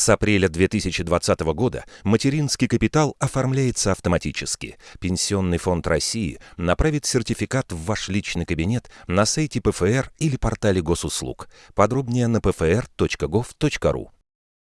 С апреля 2020 года материнский капитал оформляется автоматически. Пенсионный фонд России направит сертификат в ваш личный кабинет на сайте ПФР или портале госуслуг. Подробнее на pfr.gov.ru.